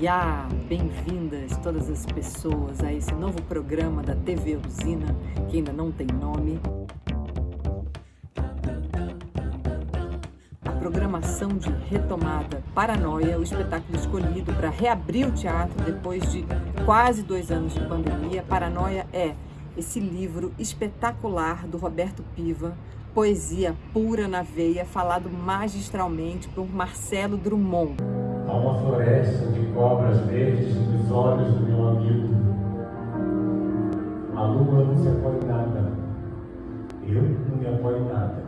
Oiá! Bem-vindas todas as pessoas a esse novo programa da TV Usina, que ainda não tem nome. A programação de retomada Paranoia, o espetáculo escolhido para reabrir o teatro depois de quase dois anos de pandemia. Paranoia é esse livro espetacular do Roberto Piva, poesia pura na veia, falado magistralmente por Marcelo Drummond. Há uma floresta de cobras verdes nos olhos do meu amigo. A lua não se apoia em nada. Eu não me apoio em nada.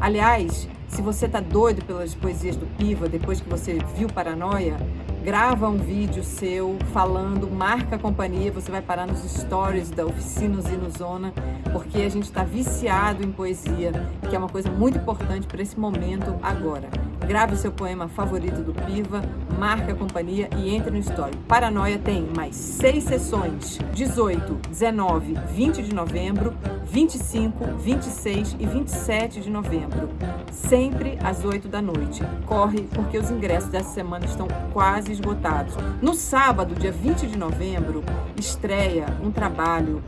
Aliás, se você tá doido pelas poesias do Piva, depois que você viu Paranoia, grava um vídeo seu falando, marca a companhia, você vai parar nos stories da Oficina Zona, porque a gente está viciado em poesia, que é uma coisa muito importante para esse momento agora. Grave seu poema favorito do Piva, marque a companhia e entre no story. Paranoia tem mais seis sessões, 18, 19, 20 de novembro, 25, 26 e 27 de novembro, sempre às 8 da noite. Corre, porque os ingressos dessa semana estão quase esgotados. No sábado, dia 20 de novembro, estreia um trabalho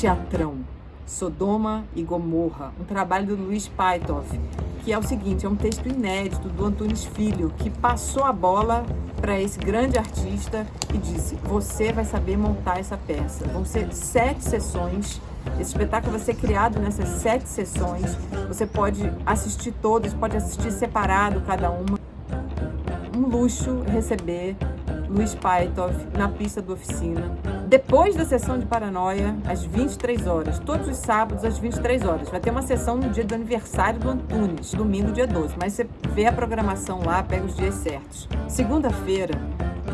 teatrão, Sodoma e Gomorra, um trabalho do Luiz Paitoff, que é o seguinte, é um texto inédito do Antunes Filho, que passou a bola para esse grande artista e disse, você vai saber montar essa peça. Vão ser sete sessões, esse espetáculo vai ser criado nessas sete sessões, você pode assistir todas, pode assistir separado cada uma. Um luxo receber Luiz Paitoff na pista do Oficina. Depois da sessão de Paranoia, às 23 horas, todos os sábados às 23 horas. Vai ter uma sessão no dia do aniversário do Antunes, domingo, dia 12. Mas você vê a programação lá, pega os dias certos. Segunda-feira,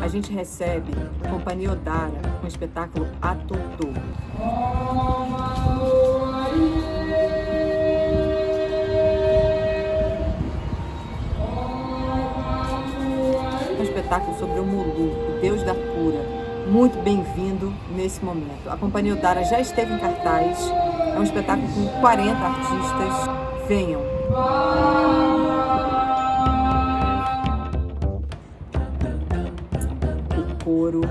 a gente recebe a Companhia Odara com o espetáculo A Um espetáculo sobre o Mulu, o Deus da cura. Muito bem-vindo nesse momento. A Companhia Odara já esteve em cartaz, é um espetáculo com 40 artistas. Venham! O coro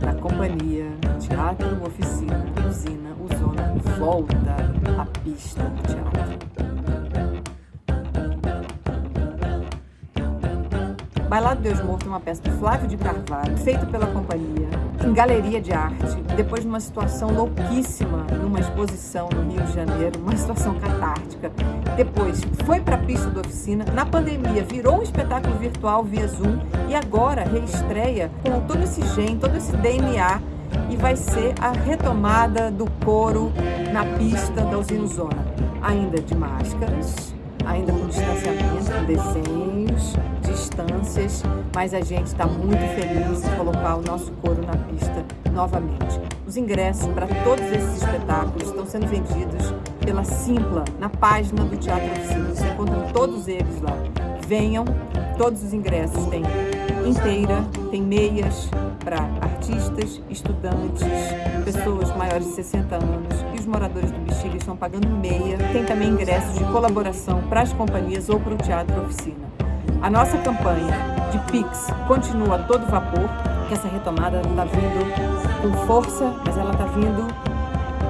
da Companhia Teatro Oficina Usina Usona volta à pista do teatro. Bailado Deus Morto é uma peça de Flávio de Carvalho, feita pela companhia, em galeria de arte, depois de uma situação louquíssima, numa exposição no Rio de Janeiro, uma situação catártica. Depois foi para a pista da oficina, na pandemia virou um espetáculo virtual via Zoom e agora reestreia com todo esse gene, todo esse DNA e vai ser a retomada do coro na pista da Usina Zona. Ainda de máscaras, ainda com distanciamento, com desenhos, distâncias, mas a gente está muito feliz em colocar o nosso coro na pista novamente. Os ingressos para todos esses espetáculos estão sendo vendidos pela Simpla, na página do Teatro Oficina. Você encontra todos eles lá. Venham, todos os ingressos têm inteira, tem meias para artistas, estudantes, pessoas maiores de 60 anos e os moradores do Bexiga estão pagando meia. Tem também ingressos de colaboração para as companhias ou para o Teatro Oficina. A nossa campanha de Pix continua a todo vapor, que essa retomada está vindo com força, mas ela está vindo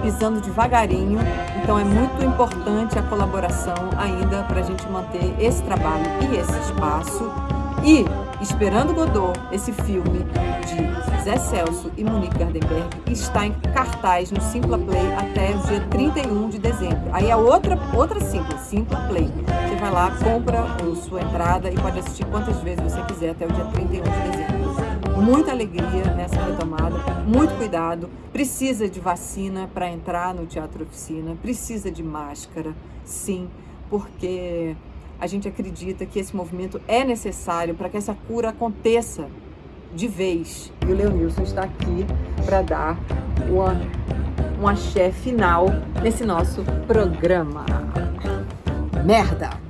pisando devagarinho, então é muito importante a colaboração ainda para a gente manter esse trabalho e esse espaço. E Esperando Godot, esse filme de Zé Celso e Monique Gardenberg, está em cartaz no Simpla Play até o dia 31 de dezembro. Aí a outra, outra Simpla, Simpla Play. Você vai lá, compra a sua entrada e pode assistir quantas vezes você quiser até o dia 31 de dezembro. Muita alegria nessa retomada, muito cuidado. Precisa de vacina para entrar no Teatro Oficina, precisa de máscara, sim, porque a gente acredita que esse movimento é necessário para que essa cura aconteça de vez. E o Leonilson está aqui para dar uma, um axé final nesse nosso programa. Merda!